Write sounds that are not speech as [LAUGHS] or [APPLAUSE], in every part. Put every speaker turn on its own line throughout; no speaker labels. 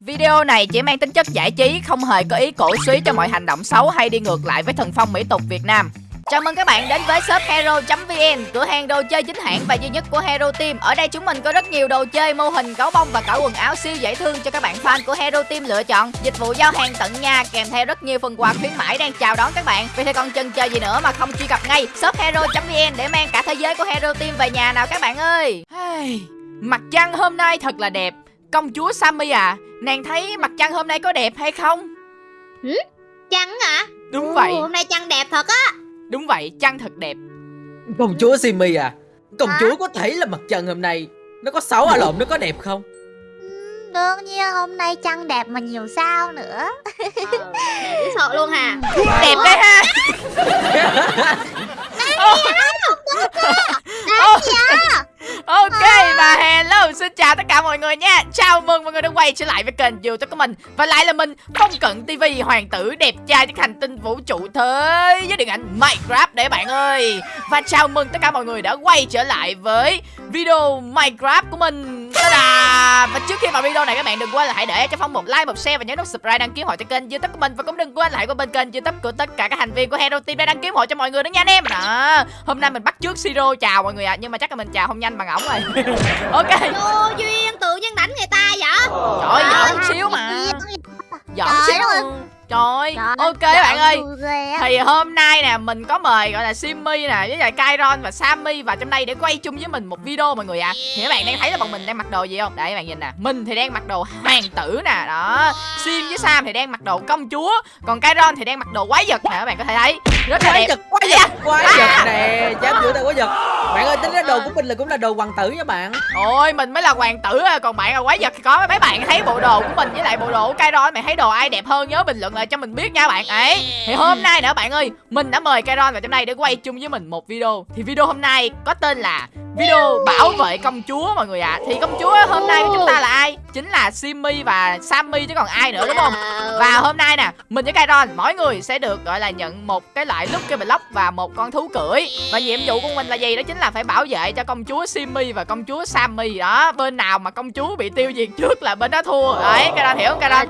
Video này chỉ mang tính chất giải trí, không hề có ý cổ suý cho mọi hành động xấu hay đi ngược lại với thần phong mỹ tục Việt Nam. Chào mừng các bạn đến với shop hero.vn, cửa hàng đồ chơi chính hãng và duy nhất của Hero Team. Ở đây chúng mình có rất nhiều đồ chơi, mô hình, gấu bông và cả quần áo siêu dễ thương cho các bạn fan của Hero Team lựa chọn. Dịch vụ giao hàng tận nhà kèm theo rất nhiều phần quà khuyến mãi đang chào đón các bạn. Vì thế còn chần chờ gì nữa mà không truy cập ngay shop hero.vn để mang cả thế giới của Hero Team về nhà nào các bạn ơi. Hey, mặt trăng hôm nay thật là đẹp. Công chúa Sammy à, nàng thấy mặt trăng hôm nay có đẹp hay không?
Trăng hả?
Đúng
Ồ,
vậy,
Hôm nay trăng đẹp thật á
đúng vậy, trăng thật đẹp.
Công chúa Simi à Công
Hả?
chúa có thấy là mặt trăng hôm nay Nó có xấu à lộn nó có đẹp không
Đương nhiên hôm nay trăng đẹp mà nhiều sao nữa
Ờ, dễ [LAUGHS] sợ luôn hà
Đẹp đấy ha. [LAUGHS] quay trở lại với kênh youtube của mình. Và lại là mình Phong Cận TV Hoàng tử, đẹp trai trên hành tinh vũ trụ thế Với điện ảnh Minecraft đấy bạn ơi. Và chào mừng tất cả mọi người đã quay trở lại với video Minecraft của mình. Ta-da! Và trước khi vào video này các bạn đừng quên là hãy để cho Phong một like, một share và nhớ nút subscribe đăng ký hội cho kênh youtube của mình. Và cũng đừng quên hãy qua bên kênh youtube của tất cả các thành viên của Hero Team để đăng ký hội cho mọi người nữa nha anh em. Đó. Hôm nay mình bắt trước Siro chào mọi người ạ. Nhưng mà chắc là mình chào không nhanh bằng ổng rồi. [LAUGHS] Ok.
Vô duyên tự nhiên đánh người ta vậy?
Trời ơi, xíu mà Giỡn xíu
ơi.
Trời
Trời
ok
ơi,
bạn ơi thì hôm nay nè mình có mời gọi là Simmy nè với lại Kairon và Sammy vào trong đây để quay chung với mình một video mọi người ạ. Thì các bạn đang thấy là bọn mình đang mặc đồ gì không? Đây các bạn nhìn nè. Mình thì đang mặc đồ hoàng tử nè, đó. Sim với Sam thì đang mặc đồ công chúa, còn Kairon thì đang mặc đồ quái vật nè các bạn có thể thấy. Rất là
Quái
đẹp.
vật quái vật Quái vật nè Dám chửi tao quái vật. Bạn ơi tính ra đồ của mình là cũng là đồ hoàng tử nha bạn.
Ôi mình mới là hoàng tử à, còn bạn là quái vật thì có mấy bạn thấy bộ đồ của mình với lại bộ đồ của Kairon mày thấy đồ ai đẹp hơn nhớ bình luận lại cho mình biết nha bạn. Ấy thì hôm nay nữa bạn ơi mình đã mời Kairon vào trong đây để quay chung với mình một video. Thì video hôm nay có tên là video bảo vệ công chúa mọi người ạ. Thì công chúa hôm nay của chúng ta là ai? Chính là Simmy và Sammy chứ còn ai nữa đúng không? Và hôm nay nè mình với Kairon mỗi người sẽ được gọi là nhận một cái loại lại lúc cái Block và một con thú cưỡi. Và nhiệm vụ của mình là gì đó chính là phải bảo vệ cho công chúa Simmy và công chúa Sammy. Đó, bên nào mà công chúa bị tiêu diệt trước là bên đó thua. Đấy Kairon hiểu không cái
đó.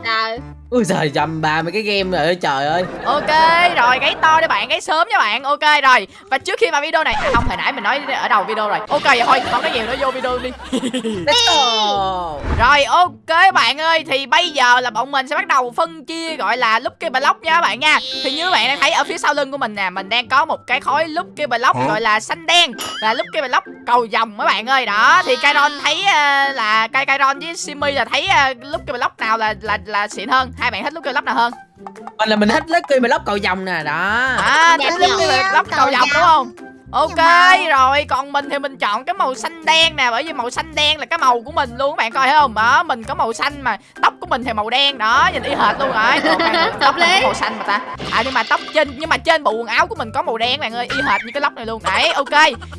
Ui giời dầm bà mấy cái game rồi trời ơi.
Ok rồi gáy to đi bạn gáy sớm nha bạn. Ok rồi. Và trước khi vào video này à, không hồi nãy mình nói ở đầu video rồi. Ok vậy thôi không nói nhiều nữa vô video đi.
Let's go. [LAUGHS]
Rồi ok bạn ơi Thì bây giờ là bọn mình sẽ bắt đầu phân chia Gọi là Lucky Block nha các bạn nha. Thì như các bạn đang thấy ở phía sau lưng của mình nè Mình đang có một cái khối Lucky Block Gọi là xanh đen Là Lucky Block cầu vòng các bạn ơi. Đó thì Kairon thấy ờ, là Kai Kairon với Simi là thấy uh, Lucky Block nào là là là xịn hơn Hai bạn thích Lucky Block nào hơn?
Mình là mình thích Lucky Block cầu vòng nè đó.
À thích
nhỉ?
Lucky Block cầu vòng đúng không? Ok
mà-
rồi còn mình thì mình chọn cái màu xanh đen nè bởi vì màu xanh đen là cái màu của mình luôn các bạn coi thấy không? Đó mình có màu xanh mà tóc của mình thì màu đen đó nhìn y hệt luôn rồi. [LAUGHS] Tóc có màu xanh mà ta. À nhưng mà tóc trên nhưng mà trên bộ quần áo của mình có màu đen các bạn ơi y hệt như cái lóc này luôn. Đấy ok.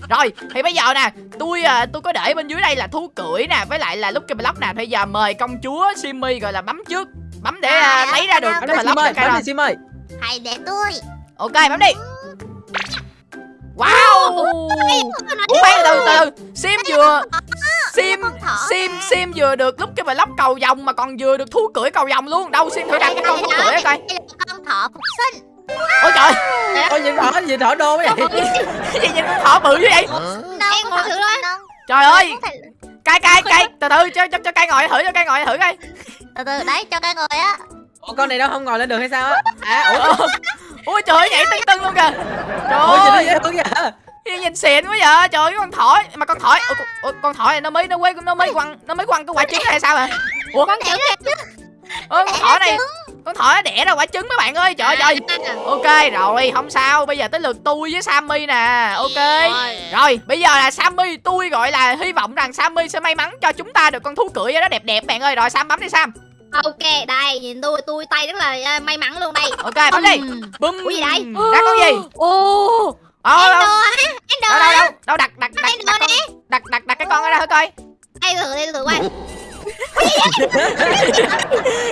Rồi thì bây giờ nè tôi à, tôi có để bên dưới đây là thú cưỡi nè với lại là Lucky Block nè. Bây giờ mời công chúa Simmy gọi là bấm trước bấm để à,
À,
lấy ra được cái
ơi
cho cái
Bấm đi Sim ơi
Hãy để tôi.
Ok bấm đi. Wow! Ủa, khoan từ từ sim vừa sim sim sim vừa được lúc cái block cầu vòng mà còn vừa được thú cưỡi cầu vòng luôn. Đâu sim thử đặt cái con thú cưỡi coi
Đây là con thỏ phục sinh.
Ôi trời.
Ôi nhìn thỏ nhìn thỏ đô vậy.
Cái gì nhìn con thỏ bự như vậy
Em ngồi thử
trời ơi cay cay cay từ từ cho cho cho cay ngồi thử cho cay ngồi thử coi.
Từ từ đấy cho cái người á.
Ủa con này đâu không ngồi lên được hay sao á? À ủa
ôi trời ơi nhảy tưng tưng luôn kìa. Trời
Ủa
ơi.
dễ thương vậy
nhìn xịn quá vậy trời ơi con thỏ mà con thỏ ủa, con- ủa, con thỏ này nó mới nó quay nó mới quăng nó mới quăng cái quả trứng hay sao hả ủa
Con chữ kìa
ơ con thỏ này con thỏ nó đẻ ra quả trứng mấy bạn ơi. Trời ơi trời. Ok rồi không sao. Bây giờ tới lượt tôi với Sammy nè. Ok.
Rồi.
Rồi bây giờ là Sammy Tôi gọi là hy vọng rằng Sammy sẽ may mắn cho chúng ta được con thú cưỡi đó đẹp đẹp bạn ơi. Rồi Sam bấm đi Sam.
Ok đây nhìn tôi tôi tay rất là à, may mắn luôn đây.
Ok bấm đi. Bum.
Ủa gì đây?
Ra con gì?
Ô
Ờ
Em
đâu?
đồ á đồ
đâu đâu? đâu đâu đặt đặt đặt
Em
đặt
nè
đặt đặt đặt cái con ở đây thử coi.
Đây thử đây thử coi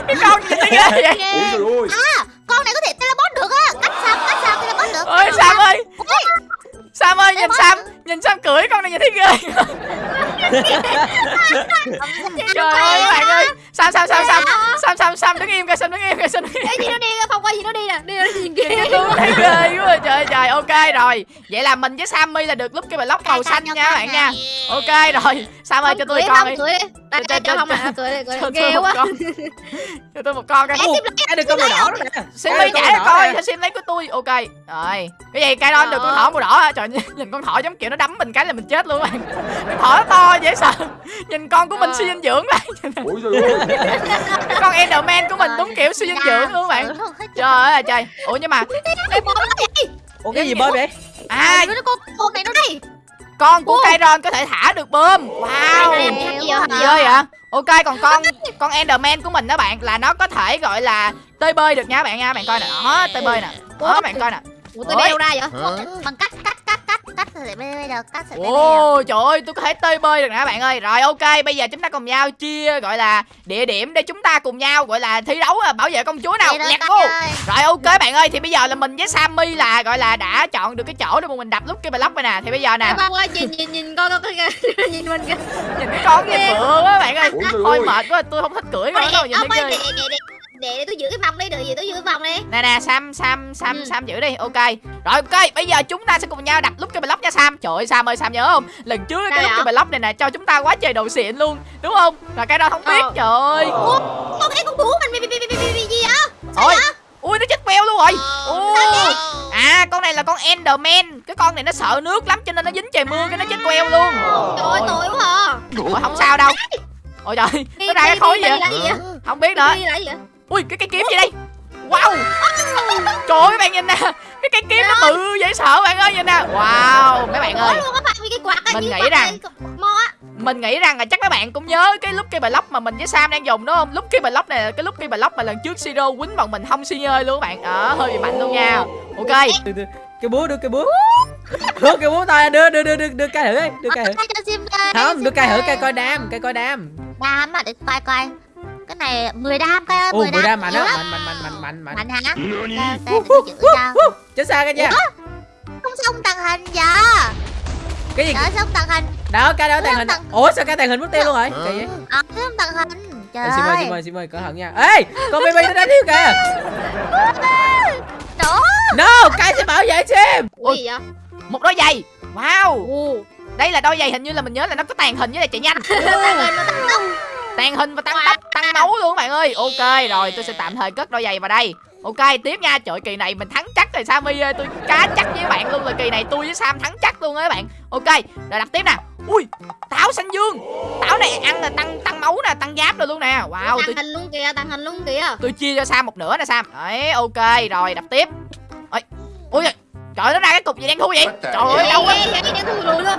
cái con gì thế ghê vậy?
Ghê.
Con này có thể teleport được á. Cách sao cách sao teleport được.
Ôi Sam ơi. Sam ơi nhìn Sam nhìn Sam cưỡi con này nhìn thấy ghê. Trời ơi bạn ơi. Sam sam sam sam. Sam sam sam đứng im kìa sam đứng im kìa sam đứng im
Ê, gì nó đi phong qua gì nó đi nè kia
tôi thấy ghê quá. Trời trời ok rồi. Vậy là mình với sammy là được lúc cái block màu xanh nha các bạn nha. Ok rồi sam ơi cho tôi con
không
đi Cho-
cho không à cười đi ghê
một
quá.
con. Cho tôi một con [LAUGHS] coi
ai được con màu đỏ đó nè. Màu
cho
đỏ
coi Sim lấy của tôi. Ok. Rồi cái gì? Cây đon được con thỏ màu đỏ hả trời nhìn, nhìn con thỏ giống kiểu nó đấm mình cái là mình chết luôn các bạn. Con thỏ nó to dễ sợ. Nhìn con của mình
Ờ.
suy dinh dưỡng này cái con Enderman của mình đúng kiểu suy dinh dưỡng luôn các bạn. trời ơi trời. Ủa nhưng mà
Ê, bom nó gì
Ủa cái gì bơi vậy?
À
nó con này nó đi.
con của cây ron có thể thả được bơm. Wow.
Gì vậy
vậy ok còn con con Enderman của mình đó bạn là nó có thể gọi là tơi bơi được nha bạn nha. Bạn coi nè. Đó tơi bơi nè. Đó bạn coi nè.
Ủa tôi
Ôi.
đeo ra vậy?
Bằng cách cách cách thì bây giờ bây giờ
Ồ trời ơi tôi có thể tơi bơi được nè bạn ơi. Rồi ok bây giờ chúng ta cùng nhau chia gọi là địa điểm để chúng ta cùng nhau gọi là thi đấu à, bảo vệ công chúa nào. Go
ơi.
Rồi ok bạn ơi thì bây giờ là mình với Sammy là gọi là đã chọn được cái chỗ để mà mình đập lúc cái block này nè. Thì bây giờ nè.
Ơi nhìn nhìn nhìn con con con nhìn mình kìa.
Nhìn cái con nhìn bựa quá bạn ơi. Thôi mệt quá tôi không thích cưỡi con đâu nhìn thấy ghê
để tôi giữ cái vòng đi được gì tôi giữ cái vòng đi.
Nè nè Sam Sam Sam
Ừ.
Sam giữ đi ok. Rồi ok bây giờ chúng ta sẽ cùng nhau đập lúc cái block nha Sam. Trời ơi Sam ơi Sam nhớ không? Lần trước cái lúc cái
vậy?
block này nè cho chúng ta quá trời đồ xịn luôn Đúng không? Và cái đó không biết
Ờ.
trời ơi.
Con cái con thú mình bị bị bị bị gì vậy?
Ôi Ui nó chết queo luôn rồi. Ui À con này là con Enderman. Cái con này nó sợ nước lắm cho nên nó dính trời mưa cái nó chết queo luôn.
Trời ơi tội quá à.
Không sao đâu. Ôi trời Nó ra cái khối
là gì vậy?
Không biết nữa Ui cái cây kiếm gì đây? Wow. Trời ơi các bạn nhìn nè. Cái cây kiếm nó bự dễ sợ bạn ơi nhìn nè. Wow mấy bạn ơi.
Ủa luôn á bạn vì cái quạt á,
Mình nghĩ rằng- Mình nghĩ rằng là chắc các bạn cũng nhớ cái lúc cây block mà mình với Sam đang dùng đúng không? Lúc cây block này là cái lúc cây block mà lần trước Siro quýnh bọn mình không xi ơi luôn các bạn. Ờ hơi bị mạnh luôn nha. Ok.
Đưa, đưa. cái búa đưa cái búa. Đưa cái búa thôi đưa đưa đưa đưa đưa cây thử đi đưa cây thử. không đưa cây thử cây coi đam cây coi đam.
Đam à để coi coi cái này 10 đam coi ơi
ồ mười đam mạnh á.
lắm.
mạnh mạnh mạnh mạnh mạnh mạnh.
Mạnh hả?
Chết xa cái nha.
Không xong tàng hình giờ
cái gì?
Đỡ xong tàng hình?
Đó cái đó tàn hình
Tàng-
ủa sao cái tàn hình mất tiêu luôn rồi kỳ vậy
ờ xong tàng hình? Trời
xin ơi. Xin ơi xin ơi cẩn thận nha. Ê con baby nó đánh thiếu kìa.
Đổ.
no cái sẽ bảo vệ xem
Ủa gì vậy?
Một đôi giày. Wow. Đây là đôi giày hình như là mình nhớ là nó có tàn hình với lại chạy nhanh. Tàn hình và tăng tốc, tăng máu luôn. Các bạn ơi. Ok rồi tôi sẽ tạm thời cất đôi giày vào đây. Ok tiếp nha. Trời kỳ này mình thắng chắc rồi Sammy ơi. Tôi cá chắc với bạn luôn là kỳ này tôi với Sam thắng chắc luôn á các bạn. Ok rồi đập tiếp nè. Ui táo xanh dương. Táo này ăn là tăng tăng máu nè Tăng giáp rồi luôn nè. Wow tôi
tàng hình luôn kìa tàng hình luôn kìa.
tôi chia cho Sam một nửa nè Sam. Đấy ok rồi đập tiếp. Ôi Ui Trời nó ra cái cục gì đen thui vậy? Trời ơi
Ê,
đâu á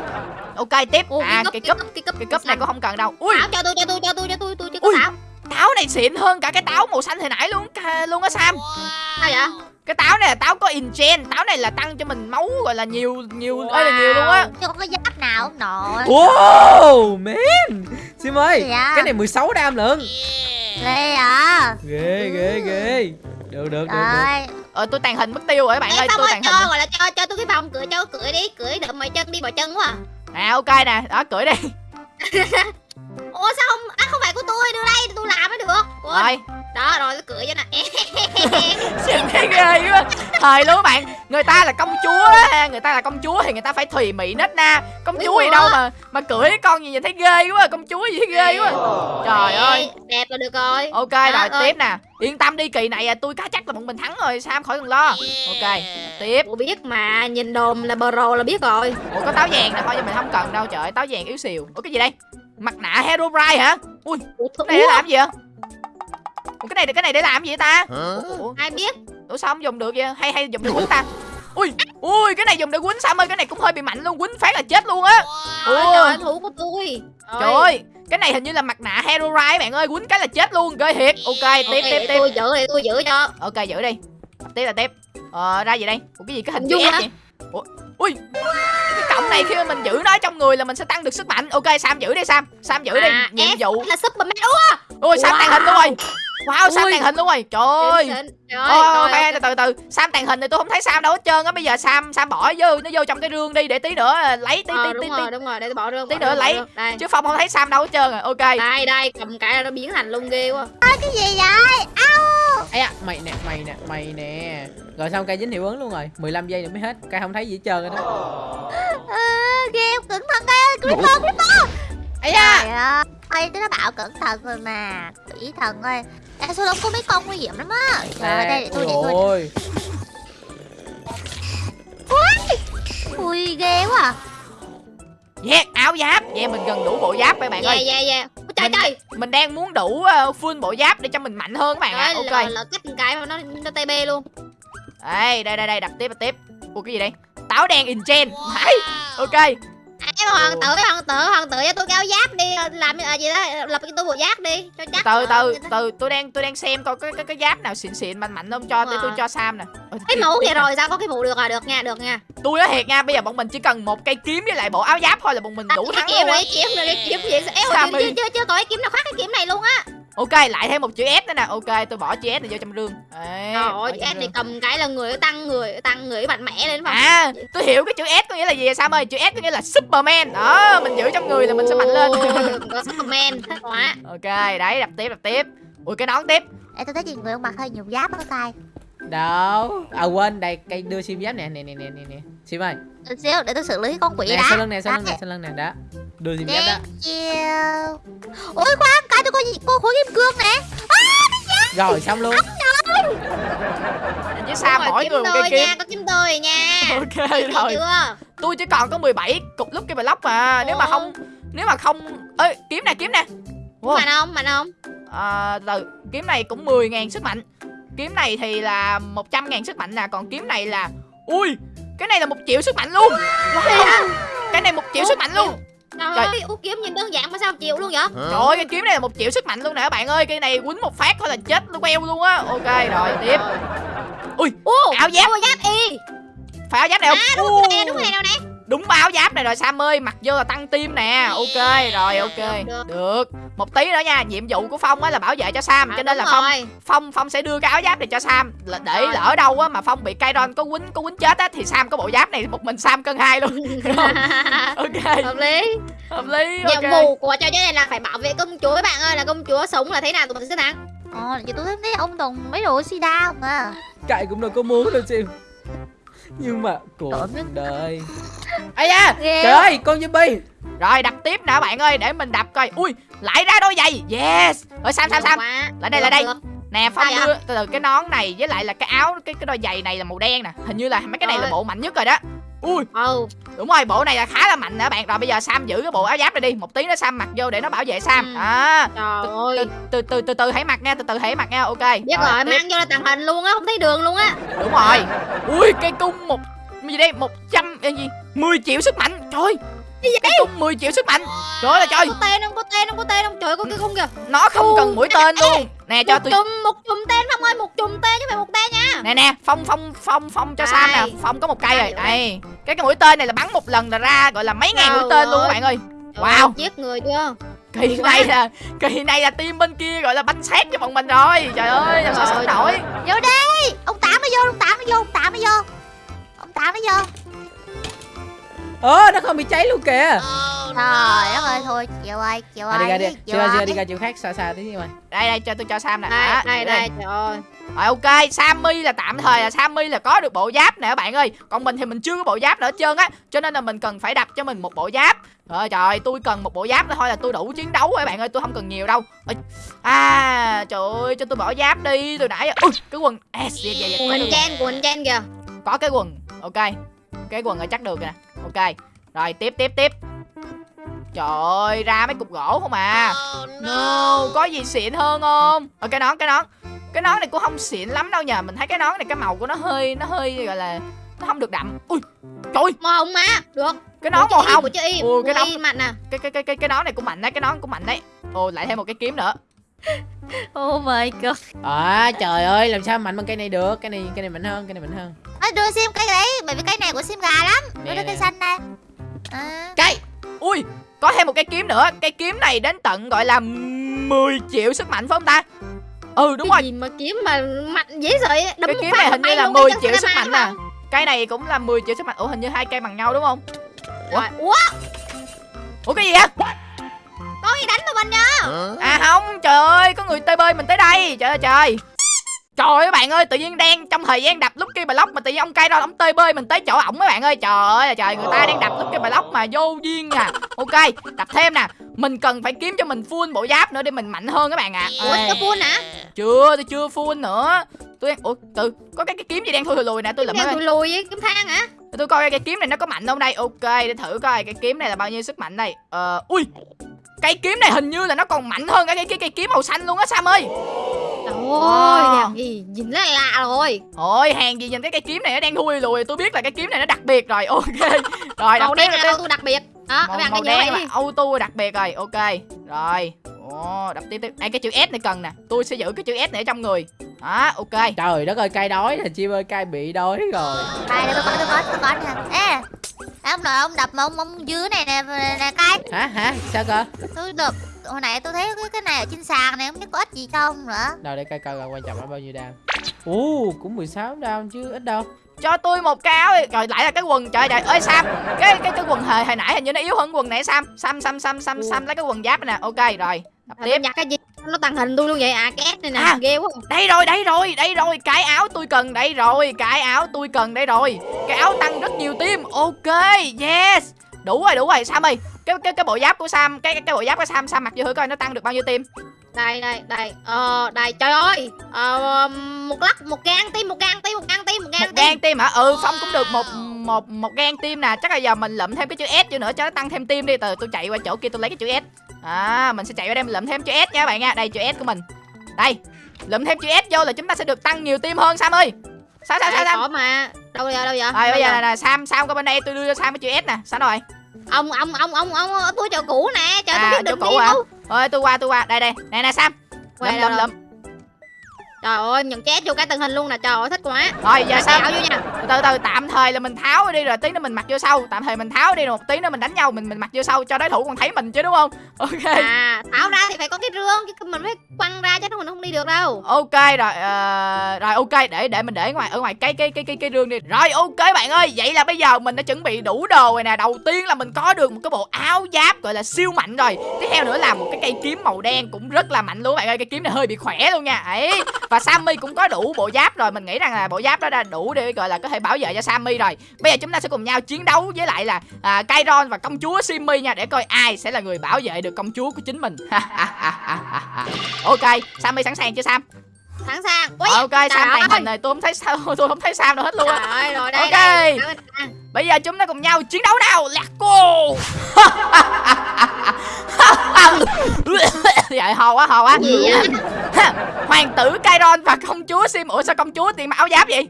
Ok tiếp.
Ồ,
À cái cúp
cái cúp
Cái cúp này cũng không cần đâu. Ui.
Táo cho tôi cho tôi cho tôi cho tôi tôi chưa có táo
táo này xịn hơn cả cái táo màu xanh hồi nãy luôn luôn á Sam.
Sao vậy?
Cái táo này là táo có engen Táo này là tăng cho mình máu gọi là nhiều nhiều ơi là nhiều luôn á.
Chứ không có giáp nào không nội
wow man. Sim ơi
Dạ.
cái này 16 đam lận.
Ghê à
ghê ghê ghê. Được được được được.
Trời.
Ờ tôi tàn hình mất tiêu rồi các bạn
Ê,
ơi tôi tàn
cho
hình
gọi là cho cho tôi cái vòng cưỡi cho cưỡi đi cưỡi đợi mày chân đi vào chân quá à.
À ok nè đó cưỡi đi. [LAUGHS]
Ủa sao không à không phải của tôi đưa đây tôi làm mới được. Ủa,
Rồi
đó rồi tôi cưỡi cho nè
Xem thấy ghê quá. Thời luôn các bạn Người ta là công chúa á, Người ta là công chúa thì người ta phải thùy mị nết na. Công chúa gì đâu mà mà cưỡi con gì vậy thấy ghê quá Công chúa gì thấy ghê quá. Trời ơi.
đẹp là được rồi.
Ok rồi tiếp nè. Yên tâm đi kỳ này à, tôi cá chắc là bọn mình thắng rồi Sam khỏi cần lo. Ok tiếp.
Ủa biết mà nhìn đồn là pro là biết rồi.
Ủa có táo vàng nè thôi nhưng mình không cần đâu trời Táo vàng yếu xìu. Ủa cái gì đây? Mặt nạ Herobrine hả? Ui cái này làm gì vậy Ủa cái này cái này để làm gì vậy ta? Ủa,
ai biết?
Ủa sao không dùng được vậy? Hay hay dùng để quýnh ta? Ui Ui cái này dùng để quýnh Sam ơi cái này cũng hơi bị mạnh luôn Quýnh phát là chết luôn á.
Trời
Ui
ơi, thủ của tôi.
Trời ơi Cái này hình như là mặt nạ Herobrine bạn ơi Quýnh cái là chết luôn Ghê thiệt. Ok tiếp
Ok,
tiếp tiếp.
tôi giữ để tôi giữ cho.
Ok giữ đi. Tiếp là tiếp. Ờ ra gì đây? Ủa cái gì cái hình chữ
dung
S vậy? Ủa Ui. Cái cọng này khi mà mình giữ nó trong người là mình sẽ tăng được sức mạnh. Ok Sam giữ đi Sam. Sam giữ đi.
À,
Nhiệm vụ.
là Superman Ủa?
Ui Sam
Wow.
tàn hình luôn rồi. Wow sam
Ui.
tàng hình luôn rồi. Trời ơi.
Đỉnh, đỉnh. Trời
Ôi,
ơi,
ok,
rồi,
từ từ từ. Sam tàn hình thì tôi không thấy Sam đâu hết trơn á. Bây giờ Sam Sam bỏ vô nó vô trong cái rương đi để tí nữa lấy tí
Ờ,
tí tí,
đúng
tí.
rồi, đúng rồi, để tôi bỏ rương.
Tí nữa lấy. chứ Phong không thấy Sam đâu hết trơn rồi. Ok.
Đây, đây, cầm cái là nó biến thành lung ghê quá.
cái gì vậy
ấy à, mày nè mày nè mày nè. Rồi xong cây dính hiệu ứng luôn rồi. 15 giây nữa mới hết. Cây không thấy gì hết trơn rồi đó.
À, cẩn thận đây creeper creeper
ấy da.
Trời ơi ơi nó bảo cẩn thận rồi mà. Quỷ thần ơi. Ê, số đông có mấy con nguy hiểm lắm á. Rồi đây để tôi để tôi
ôi
ui. Ghê quá à.
Yeah áo giáp. Yeah mình gần đủ bộ giáp các bạn
Yeah,
ơi.
yeah, yeah. Ôi, Trời
Mình-
trời.
Mình đang muốn đủ uh, full bộ giáp để cho mình mạnh hơn các bạn ạ. Ok.
là, là một cái mà nó nó TB luôn.
Đây đây đây đây đập tiếp đập tiếp. Ủa cái gì đây? Táo đen in gen Đấy. Ok
À, em hoàng tử, hoàng tử, hoàng tử cho tôi kéo giáp đi, làm à, gì đó, lập cái tôi bộ giáp đi, cho chắc.
từ từ từ tôi đang tôi đang xem coi cái cái, cái giáp nào xịn xịn mạnh mạnh không cho tôi tôi cho Sam nè
Cái mũ
nè.
rồi, sao có cái mũ được à, được nha, được nha.
tôi nói thiệt nha bây giờ bọn mình chỉ cần một cây kiếm với lại bộ áo giáp thôi là bọn mình đủ
À,
thắng luôn á
rồi, kiếm rồi, kiếm gì?
Sao
chưa, chưa, chưa, chưa có cái kiếm nào khác cái kiếm này luôn á.
Ok lại thêm một chữ S nữa nè. Ok tôi bỏ chữ S này vô trong rương Đấy,
Trời ơi, em thì
rương.
cầm cái là người tăng người, tăng người mạnh mẽ lên mà.
à tôi hiểu cái chữ S có nghĩa là gì Sam ơi? Chữ S có nghĩa là Superman. Đó mình giữ trong người là mình sẽ mạnh lên.
Superman, quá.
ok đấy đập tiếp đập tiếp. Ui cái nón tiếp.
Ê, tôi thấy chị người ông mặc hơi nhiều giáp ở tay
đâu? À quên đây cây đưa sim giáp nè nè nè nè nè nè. Sim ơi.
Xíu để tôi xử lý con quỷ
nè
đã.
sau lưng nè sau lưng nè sau lưng nè đó đưa sim giáp đó
chiều ôi khoan cái tôi có gì cô khối kim cương nè
rồi xong luôn.
Đúng rồi,
mỗi
kiếm
người một cây kiếm
nha, có kiếm tôi nha. [LAUGHS]
ok
Thấy
rồi. tôi chỉ còn có 17 cục lúc cái block mà. Nếu mà không nếu mà không ơi kiếm nè kiếm nè. Wow.
Mạnh không, mạnh không?
à, từ kiếm này cũng 10.000 sức mạnh. Kiếm này thì là 100.000 sức mạnh nè còn kiếm này là ui cái này là một triệu sức mạnh luôn. Wow. cái này một triệu sức mạnh luôn
Trời
Trời.
ơi, út kiếm nhìn đơn giản mà sao chịu luôn vậy?
trời ơi cái kiếm này là một triệu sức mạnh luôn nè các bạn ơi cái này quýnh một phát thôi là chết nó queo luôn á ok rồi tiếp ui
Ồ,
áo giáp
áo giáp y.
phải áo giáp này
À,
không
đúng
Ui.
cái này, đúng này đâu nè.
Đúng ba áo giáp này rồi Sam ơi mặc vô là tăng tim nè. Ok rồi ok.
Được, được.
một tí nữa nha nhiệm vụ của Phong á là bảo vệ cho Sam cho
À,
nên là Phong. Phong Phong sẽ đưa cái áo giáp này cho Sam. Là để lỡ đâu á mà Phong bị Kairon có quýnh có quýnh chết á thì Sam có bộ giáp này một mình Sam cân hai luôn. [LAUGHS] Ok.
Hợp lý.
hợp lý
Nhiệm
ok.
vụ của trò chơi này là phải bảo vệ công chúa các bạn ơi, là công chúa sống là thế nào tụi mình sẽ thắng.
Ồ, giờ tôi thấy ông Tùng mấy đồ sida không à?
Cậy cũng đâu có muốn đâu sim nhưng mà cuộc đời. Ai da
Ghê
trời ơi con zombie
rồi đập tiếp nè bạn ơi để mình đập coi. Ui lại ra đôi giày. Yes. Ơi Sam Sam Sam. lại đây lại đây. nè Phong đưa từ từ cái nón này với lại là cái áo cái cái đôi giày này là màu đen nè. Hình như là mấy cái này là bộ mạnh nhất rồi đó ui.
Ừ,
đúng rồi bộ này là khá là mạnh nè bạn. Rồi bây giờ Sam giữ cái bộ áo giáp này đi. Một tí nữa Sam mặc vô để nó bảo vệ Sam.
Ừ.
à
trời ơi.
từ từ từ từ hãy mặc nha từ từ hãy mặc nha. Ok.
Biết rồi,
tiếp.
mang vô là tàng hình luôn á, không thấy đường luôn á.
đúng rồi. Ui cây cung một gì đây? Một trăm gì? 10 triệu sức mạnh. Trời ơi. cây cung 10 triệu sức mạnh. Trời ơi là trời.
Có tên không, có tên không, có tên không? Trời ơi, có cái không kìa.
nó không cần mũi tên luôn. Nè cho tôi
chùm, một chùm tên Phong ơi, một chùm tên chứ phải một tên nha.
nè nè phong phong phong phong cho sam nè. Phong có một cây rồi.
Đây,
cái cái mũi tên này là bắn một lần là ra gọi là mấy ngàn mũi tên luôn các bạn ơi. Wow.
Giết người chưa?
kỳ này là kỳ này là team bên kia gọi là bánh xét cho bọn mình rồi. Trời ơi làm sao sống nổi?
Vô đi. Ông Tám mới vô, ông Tám mới vô, ông Tám mới vô. Ông Tám mới vô
ơ nó không bị cháy luôn kìa.
Trời đất ơi, thôi chịu ơi, chịu
à, đi ra
ơi
đi
chịu
chưa chưa
ơi.
đi ra chỗ khác xa xa tí đi mày
đây đây cho tôi cho sam nè.
Đây, đây, đây, trời ơi.
rồi ok sammy là tạm thời là sammy là có được bộ giáp nè các bạn ơi. Còn mình thì mình chưa có bộ giáp nữa hết trơn á. Cho nên là mình cần phải đập cho mình một bộ giáp. Rồi trời ơi, tôi cần một bộ giáp thôi là tôi đủ chiến đấu rồi các bạn ơi. Tôi không cần nhiều đâu. À trời ơi cho tôi bỏ giáp đi tôi nãy. Ui cái quần. Được.
chen, quỳnh chen kìa.
có cái quần. Ok cái quần là chắc được nè ok. Rồi tiếp tiếp tiếp. Trời ơi ra mấy cục gỗ không à? No. Có gì xịn hơn không? Ở cái nón cái nón. Cái nón này cũng không xịn lắm đâu nhờ. Mình thấy cái nón này cái màu của nó hơi nó hơi gọi là nó không được đậm. Ui trời
Màu hồng mà, được.
cái nón màu hồng Ui, cái nón-
mạnh nè.
cái cái cái cái cái nón này cũng mạnh đấy cái nón cũng mạnh đấy. Ồ lại thêm một cái kiếm nữa.
Oh my god.
À trời ơi làm sao mạnh bằng cây này được? Cái này cây này mạnh hơn cây này mạnh hơn
Ê, đưa sim cây đấy, bởi vì cây này của sim gà lắm. Đưa đưa cây xanh đây. À.
cây ui có thêm một cái kiếm nữa. Cái kiếm này đến tận gọi là 10 triệu sức mạnh phải không ta? Ừ đúng
cái
rồi.
gì mà kiếm mà mạnh dễ sợ vậy? đấm
cái
một
kiếm
phát
này hình như là
luôn
10
cái
triệu sức mạnh nè cây này cũng là 10 triệu sức mạnh. Ủa hình như hai cây bằng nhau đúng không?
Rồi, Ủa?
Ủa cái gì vậy?
Có gì đánh vào mình nha
à không. Trời ơi có người tơi bơi mình tới đây. Trời ơi trời. Trời ơi các bạn ơi, tự nhiên đang trong thời gian đập lúc kia block mà tự nhiên ông cây đó ông tơi bơi mình tới chỗ ổng các bạn ơi. Trời ơi trời, người ta đang đập lúc kia block mà vô duyên à. Ok, đập thêm nè. Mình cần phải kiếm cho mình full bộ giáp nữa để mình mạnh hơn các bạn ạ.
ủa
À.
có full hả
Chưa, tôi chưa full nữa. Tôi đang ủa từ có cái, cái kiếm gì đang thui lùi nè, tôi lượm
đeo
ơi.
tụi lùi với kiếm thang hả
Tôi coi cái kiếm này nó có mạnh không đây. Ok, để thử coi cái kiếm này là bao nhiêu sức mạnh đây. Ờ ui. Cây kiếm này hình như là nó còn mạnh hơn cả cái cái cây kiếm màu xanh luôn á Sam ơi.
ôi
Wow.
làm gì nhìn nó lạ rồi.
Ôi, hàng gì nhìn cái cây kiếm này nó đang thui lùi, tôi biết là cái kiếm này nó đặc biệt rồi. [LAUGHS] Ok. Rồi, đập
màu
tiếp
đen là auto đặc biệt. Đó các
màu,
bạn
màu đen là auto đặc biệt rồi. Ok. Rồi. Ồ, đập tiếp tiếp. Đây cái chữ S này cần nè. Tôi sẽ giữ cái chữ S này ở trong người. Đó ok.
Trời đất ơi cay đói nè chim ơi cay bị đói rồi.
Đây, tôi có, tôi có, tôi có nè. Ê Ông nội ông đập mà ông, ông dưới này nè, nè cay
Hả hả sao cơ?
Tôi đập Hồi nãy tôi thấy cái, cái này ở trên sàn này Không biết có ích gì không nữa.
Đâu để cay coi coi quan trọng là bao nhiêu đam. Ú cũng 16 đam chứ ít đâu.
Cho tôi một cái áo đi. rồi lại là cái quần trời trời ơi sam. Cái cái cái quần hồi, hồi nãy hình như nó yếu hơn quần này sam. Sam sam sam sam sam lấy cái quần giáp này nè. Ok rồi. Đập tiếp.
nhặt cái gì nó tàng hình tôi luôn vậy. À cái S này nè
À.
ghê quá.
đây rồi đây rồi đây rồi. Cái áo tôi cần đây rồi. Cái áo tôi cần đây rồi. Cái áo tăng rất nhiều tim ok yes. Đủ rồi đủ rồi. Sam ơi cái cái cái bộ giáp của sam cái cái, cái bộ giáp của sam sam mặc vô thử coi nó tăng được bao nhiêu tim
đây đây đây. Ờ đây trời ơi. Ờ, một lắc một gan tim một gan tim một gan tim một gan
một
tim
gan tim hả? Ừ phong cũng được một một một gan tim nè. Chắc là giờ mình lụm thêm cái chữ s vô nữa cho nó tăng thêm tim đi. Từ tôi chạy qua chỗ kia tôi lấy cái chữ s. À mình sẽ chạy qua đây mình lụm thêm chữ s nha các bạn nha. Đây chữ s của mình. Đây lụm thêm chữ s vô là chúng ta sẽ được tăng nhiều tim hơn sam ơi. Sao sao sao sam
mà. Đâu giờ đâu giờ?
Rồi bây giờ là, là sam sam qua bên đây tôi đưa cho sam cái chữ s nè. Sao rồi?
Ông ông ông ông ông ở tôi chỗ cũ nè. Trời
à
tôi
chỗ
biết
cũ
định
hả?
đi
rồi tôi qua tôi qua. Đây đây. Nè nè sam. Lụm lụm
đâu?
lụm
trời ơi nhận chết vô cái tình hình luôn nè trời ơi thích quá.
Rồi giờ
sao? vô nha.
Từ từ từ tạm thời là mình tháo đi rồi tí nữa mình mặc vô sau. Tạm thời mình tháo đi rồi một tí nữa mình đánh nhau mình mình mặc vô sau cho đối thủ còn thấy mình chứ đúng không? Ok.
À tháo ra thì phải có cái rương chứ mình phải quăng ra chứ mình không đi được đâu.
Ok rồi ờ, rồi ok để để mình để ngoài ở ngoài cái cái cái cái cái rương đi. Rồi ok bạn ơi vậy là bây giờ mình đã chuẩn bị đủ đồ rồi nè. Đầu tiên là mình có được một cái bộ áo giáp gọi là siêu mạnh rồi. Tiếp theo nữa là một cái cây kiếm màu đen cũng rất là mạnh luôn bạn ơi. Cây kiếm này hơi bị khỏe luôn nha. Ấy và sammy cũng có đủ bộ giáp rồi. Mình nghĩ rằng là bộ giáp đó đã đủ để gọi là có thể bảo vệ cho sammy rồi. Bây giờ chúng ta sẽ cùng nhau chiến đấu với lại là à, Kairon và công chúa Simmy nha để coi ai sẽ là người bảo vệ được công chúa của chính mình. [LAUGHS] Ok sammy sẵn sàng chưa sam?
Sẵn sàng. Ui,
ok sam tàn hình này tôi không thấy sao [LAUGHS] tôi không thấy sam đâu hết luôn á.
Ơi rồi đây
Ok.
đây.
Bây giờ chúng ta cùng nhau chiến đấu nào. Let's go [LAUGHS] [LAUGHS] vậy hò quá hò quá
gì vậy? [LAUGHS]
Hoàng tử Kairon và công chúa Sim ủa sao công chúa tiền mặc áo giáp vậy?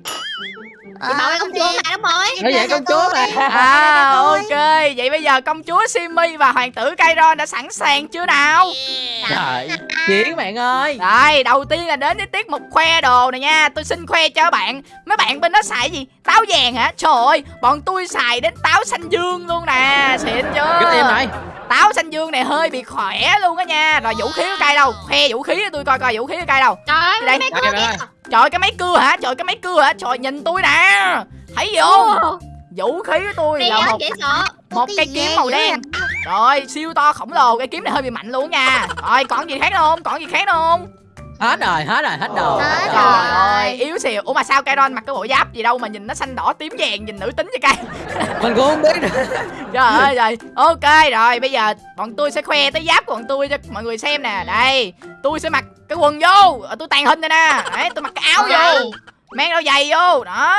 Chị bảo cái công chúa mà đúng rồi.
Vậy công chúa mà.
À ok. Vậy bây giờ công chúa Simmy và hoàng tử Kairon đã sẵn sàng chưa nào?
Trời Chiến bạn ơi.
Rồi, đầu tiên là đến với tiết mục khoe đồ này nha. Tôi xin khoe cho các bạn. Mấy bạn bên đó xài gì? Táo vàng hả? Trời ơi, bọn tôi xài đến táo xanh dương luôn nè. Xịn chưa?
Rất em này
Táo xanh dương này hơi bị khỏe luôn á nha Rồi vũ khí của cây đâu? Khoe vũ khí tôi coi coi vũ khí của cây đâu
trời ơi
Đây.
mấy
đây.
Trời cái máy cưa hả? Trời cái máy cưa hả? Trời nhìn tôi nè Thấy gì không? Vũ khí của tôi là một một
Cái
cây kiếm màu đen Rồi, siêu to khổng lồ Cây kiếm này hơi bị mạnh luôn nha Rồi, còn gì khác không? Còn gì khác không?
Hết rồi hết rồi hết đồ
Hết.
Trời ơi, yếu xìu. Ủa mà sao Kairon mặc cái bộ giáp gì đâu mà nhìn nó xanh đỏ tím vàng Nhìn nữ tính cho cây [LAUGHS]
Mình cũng không biết. Nữa [LAUGHS]
Trời ơi rồi. Ok rồi bây giờ bọn tôi sẽ khoe tới giáp của bọn tôi cho mọi người xem nè. Đây Tôi sẽ mặc cái quần vô. Ờ, Tôi tàn hình đây nè. Đấy tôi mặc cái áo vô. Mang đôi giày vô. Đó.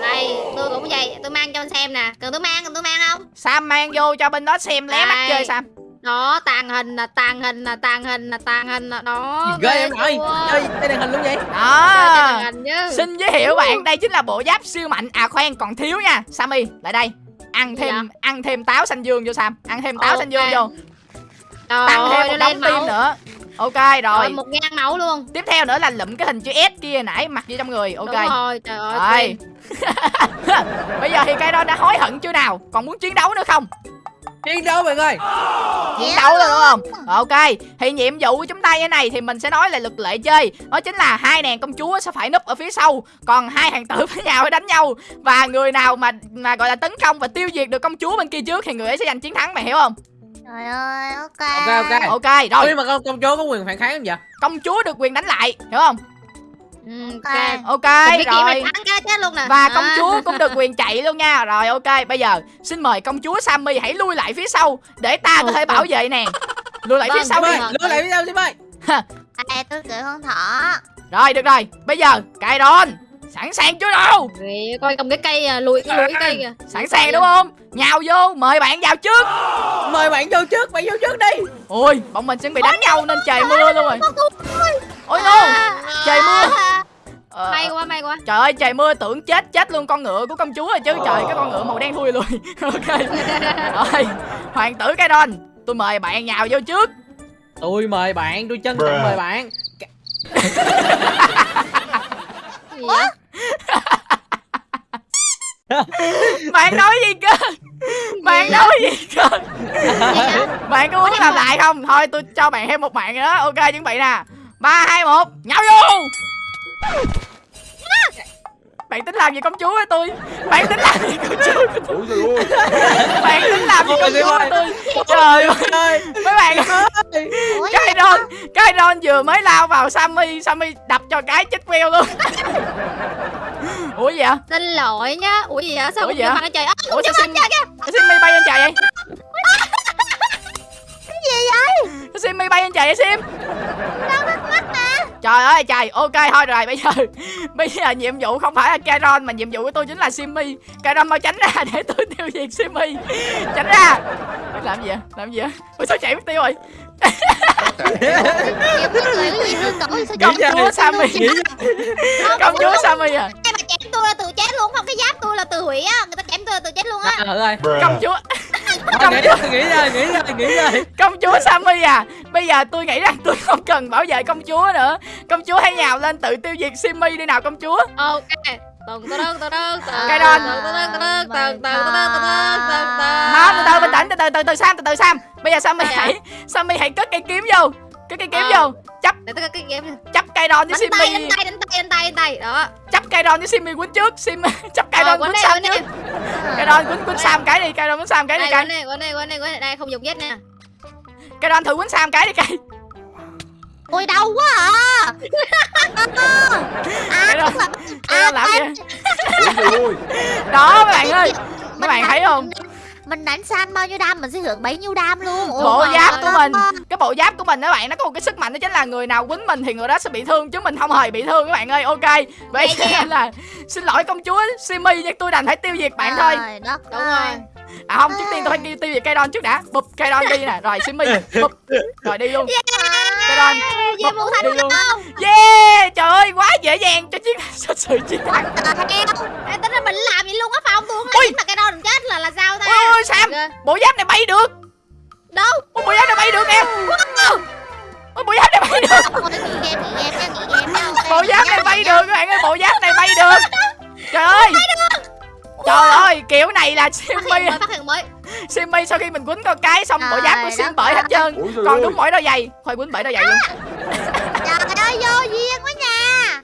Đây tôi cũng vậy. Tôi mang cho anh xem nè. Cần tôi mang cần tôi mang không?
Sam mang vô cho bên đó xem lé mắt
Đây.
chơi Sam
đó tàn hình là tàn hình là tàn hình là tàn hình là đó
Ghê em
chưa?
Chơi tay đàn hình luôn vậy?
Đó Xin giới thiệu bạn đây chính là bộ giáp siêu mạnh. À khoan còn thiếu nha. Sammy lại đây. Ăn thêm
Dạ.
ăn thêm táo xanh dương vô Sam. Ăn thêm táo
Ok.
xanh dương vô.
Trời
Tăng thêm
ơi
một đống tim nữa. Ok
rồi.
Rồi
một ngang mẫu luôn.
Tiếp theo nữa là lụm cái hình chữ S kia nãy mặc vô trong người. Ok.
Đúng rồi trời ơi. [LAUGHS]
Bây giờ thì cây đó đã hối hận chưa nào? Còn muốn chiến đấu nữa không
chiến đấu bạn ơi
chiến đấu rồi đúng không? ok thì nhiệm vụ của chúng ta như này thì mình sẽ nói là luật lệ chơi. Đó chính là hai nàng công chúa sẽ phải núp ở phía sau còn hai hàng tử với nhau [LAUGHS] phải đánh nhau. Và người nào mà mà gọi là tấn công và tiêu diệt được công chúa bên kia trước thì người ấy sẽ giành chiến thắng mày hiểu không?
Trời ơi, ok.
ok ok.
Ok rồi.
Nhưng mà con công chúa có quyền phản kháng không vậy?
Công chúa được quyền đánh lại hiểu không
Ok.
ok.
rồi.
nè.
Và công chúa cũng được [LAUGHS] quyền chạy luôn nha. Rồi ok bây giờ xin mời công chúa sammy hãy lui lại phía sau để ta có thể bảo vệ nàng lui lại phía
Vâng,
sau đi.
lưu lại với nhau Sim ơi
Ê, tôi cưỡi con thỏ.
rồi được rồi. Bây giờ cài đòn sẵn sàng chưa đâu?
Coi cầm cái cây à, lùi cái lùi cái cây kìa.
sẵn sàng đúng không? Nhào vô mời bạn vào trước.
Mời bạn vô trước bạn vô trước đi.
Ôi bọn mình chuẩn bị đánh nhau nên trời mưa luôn rồi. Ôi no
À.
trời mưa. Ờ,
may quá may quá.
trời ơi trời mưa tưởng chết chết luôn con ngựa của công chúa rồi chứ. Trời cái con ngựa màu đen thui luôn. [LAUGHS] Ok. Rồi hoàng tử cái đòn tôi mời bạn nhào vô trước.
Tôi mời bạn tôi chân trọng mời bạn.
Vậy?
Bạn nói gì cơ? Bạn nói gì cơ? Bạn có muốn làm lại không? Thôi tôi cho bạn thêm một mạng nữa. Ok chuẩn bị nè. Ba hai một nhào vô! Bạn tính làm gì công chúa với tôi? Bạn tính làm gì công chúa với tôi?
Ôi trời ơi.
Bạn tính làm gì công chúa với tôi? Trời ơi.
ơi.
Mấy bạn cái ron cái ron vừa mới lao vào sammy sammy đập cho cái chết queo luôn ủa gì vậy?
Xin lỗi nhá. Ủa gì vậy? Sao
Ủa vậy?
bằng trời ơi
ủa sao sao simmy bay lên trời vậy? [LAUGHS]
Cái gì vậy?
simmy bay lên trời vậy sim?
Đâu bắt mắt nè.
Trời ơi trời, ok thôi rồi bây giờ [LAUGHS] Bây giờ nhiệm vụ không phải là Kairon mà nhiệm vụ của tôi chính là Simmy. Kairon mau tránh ra [LAUGHS] để tôi tiêu diệt Simmy. Tránh ra. Làm gì vậy? Làm gì vậy? Ôi sao chạy mất tiêu rồi Công chúa. Sammy.
nghĩ
Công chúa Sammy à?
Ai mà chém tôi là từ chết luôn không cái giáp tôi là từ hủy á. Người ta chém tôi là từ chết luôn á.
Ra thử ơi
Công chúa.
Nghĩ ra nghĩ ra nghĩ ra nghĩ ra
Công chúa Sammy à. Bây giờ tôi nghĩ rằng tôi không cần bảo vệ công chúa nữa. Công chúa hãy nhào lên tự tiêu diệt Simmy đi nào công chúa.
Ok
Cây đòn
Nó từ từ
bình tĩnh từ từ từ từ Sam từ từ Sam Bây giờ Sammy hãy Sammy hãy cất cây kiếm vô Cất cây kiếm vô Chấp Chấp cây đòn với Simmy
Đánh tay đánh tay đánh tay đánh tay Đó
Chấp cây đòn với simi quấn trước Simmy Chấp cây đòn
quấn
Sam trước Cây đòn quấn quấn Sam cái đi Cây đòn quấn Sam cái đi cây
quấn này quấn này quấn này quấn này Đây không dùng vết nè
Cây đòn thử quấn Sam cái đi cây
Ôi đau quá à.
cây đòn cây đòn làm gì? vậy?
Ôi trời ơi
đó mấy bạn ơi. mấy
Mình
bạn thấy không?
Mình đánh san bao nhiêu đam mình sẽ hưởng bấy nhiêu đam luôn. Ôi
bộ giáp của mình cái bộ giáp của mình các bạn nó có một cái sức mạnh đó chính là người nào quýnh mình thì người đó sẽ bị thương chứ mình không hề bị thương các bạn ơi. Ok vậy
dạ. [LAUGHS]
nên là xin lỗi công chúa Simmy nhưng tôi đành phải tiêu diệt bạn thôi.
Trời đất
đúng
ơi.
rồi
à không trước tiên tôi phải tiêu diệt cây đòn trước đã. Bụp cây đòn đi nè. Rồi Simmy [LAUGHS] bụp. Rồi đi luôn. Cây đòn
về một thành
đi luôn yeah trời ơi quá dễ dàng cho chiến [LAUGHS] cho sự chiến thắng
Ê, tính ra mình làm vậy luôn á không? Tôi không
Ui.
làm mà cái mình chết là là sao ta?
Ôi ôi Sam bộ giáp này bay được.
Đâu?
Ôi, bộ giáp này bay được em. Ôi, bộ giáp này bay được. bộ giáp này bay được các bạn ơi bộ giáp này bay được. Trời ơi. Trời ơi kiểu này là
hiện mới phát hiện mới
Simmy sau khi mình quýnh con cái xong bộ giáp của Sim bởi hết trơn. Còn đúng mỗi đôi giày. Thôi quýnh bởi đôi giày luôn.
Trời ơi, vô duyên quá nha.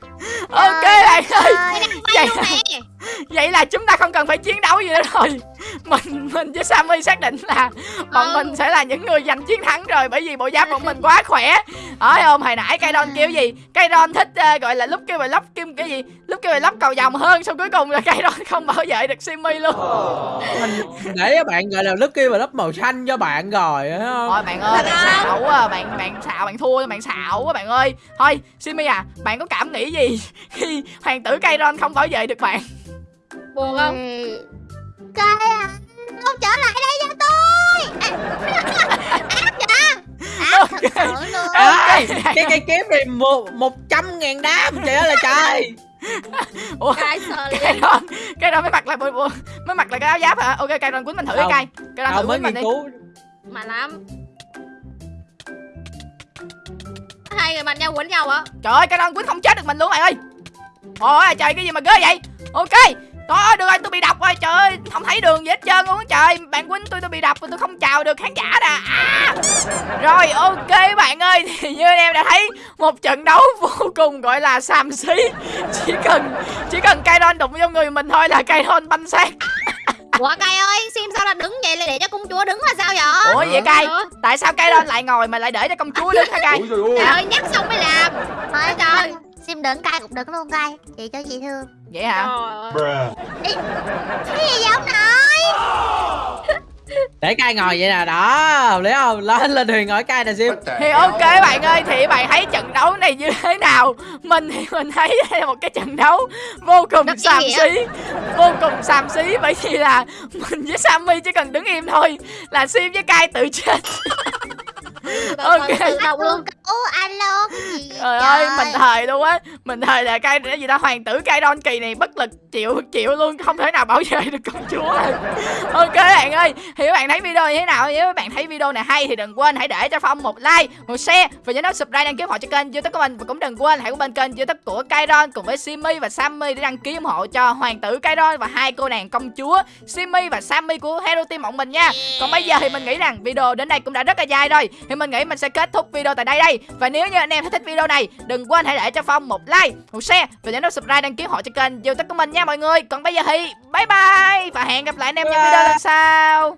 ok bạn ơi. Vậy, vậy là chúng ta không cần phải chiến đấu gì nữa rồi. Mình mình với Sammy xác định là bọn
Ừ.
mình sẽ là những người giành chiến thắng rồi bởi vì bộ giáp bọn mình quá khỏe. Hỏi không hồi nãy cây kêu gì? Cây thích ờ, gọi là lúc kêu bài lóc kim cái gì? Lúc kêu bài lóc cầu vòng hơn xong cuối cùng là cây [LAUGHS] không bảo vệ được Simmy luôn.
Mình để các bạn gọi là Lucky và lớp màu xanh cho bạn rồi thấy không?
Thôi bạn ơi bạn xạo à bạn bạn xạo bạn thua bạn xạo quá bạn ơi. Thôi Simmy à bạn có cảm nghĩ gì [LAUGHS] khi hoàng tử cây không bảo vệ được bạn
buồn không?
Ê, Cái à, không trở lại đây cho tôi. [LAUGHS] Ác thật sự luôn.
Ê, cái cây kiếm này một một trăm ngàn đam trời ơi là trời. [LAUGHS]
Ủa
cái sợ
cây
liền
đòn cây đòn mới mặc lại mới mặc lại cái áo giáp hả? Ok cây đòn quýnh mình thử cái cây cây
tao
thử
mới
quýnh mình đi.
cứu.
Mà lắm. Hai người bạn nhau quấn nhau á.
Trời ơi cây đòn quýnh không chết được mình luôn bạn ơi. Ôi trời cái gì mà ghê vậy? Ok Trời được rồi tôi bị độc rồi. Trời ơi Không thấy đường gì hết trơn luôn á trời. Bạn quýnh tôi tôi bị độc tôi không chào được khán giả nè. À. Rồi ok bạn ơi Thì như anh em đã thấy Một trận đấu vô cùng gọi là xàm xí. Chỉ cần Chỉ cần Kairon đụng vô người mình thôi là Kairon banh xác.
Ủa cay ơi sim sao là đứng vậy là để cho công chúa đứng là sao vậy?
Ủa vậy cay Tại sao Kairon lại ngồi mà lại để cho công chúa đứng hả cay
trời ơi. Nhắc xong mới làm.
Thôi
trời.
Sim đứng cay cũng đứng luôn cay? Chị cho chị thương.
Vậy hả?
Cái gì vậy ông nội?
Để cay ngồi vậy nè đó lý không? Lên lên thuyền ngồi cay nè sim
Thì ok bạn ơi Thì bạn thấy trận đấu này như thế nào? Mình thì mình thấy đây là một cái trận đấu Vô cùng
Rất ý
xàm xí Vô cùng xàm xí. Bởi vì là Mình với Sammy chỉ cần đứng im thôi Là Sim với Kai tự chết [LAUGHS] Ok.
tự động luôn.
Ô alo
Trời ơi mình thời luôn á. Mình thời là cái gì đó hoàng tử Kai Don kỳ này bất lực chịu chịu luôn Không thể nào bảo vệ được công chúa. Ok bạn ơi Thì các bạn thấy video như thế nào? Nếu các bạn thấy video này hay thì đừng quên hãy để cho Phong một like Một share Và nhớ nút subscribe đăng ký ủng hộ cho kênh youtube của mình. Và cũng đừng quên hãy của bên kênh youtube của Kai Don Cùng với Simmy và Sammy để đăng ký ủng hộ cho hoàng tử Kai Don Và hai cô nàng công chúa Simmy và Sammy của Hero Team bọn mình nha. Còn bây giờ thì mình nghĩ rằng video đến đây cũng đã rất là dài rồi Thì mình nghĩ mình sẽ kết thúc video tại đây đây. Và nếu như anh em thấy thích video này Đừng quên hãy để cho Phong một like, một share Và nhớ nút subscribe đăng ký hộ cho kênh youtube của mình nha mọi người. Còn bây giờ thì bye bye Và hẹn gặp lại anh em trong video lần sau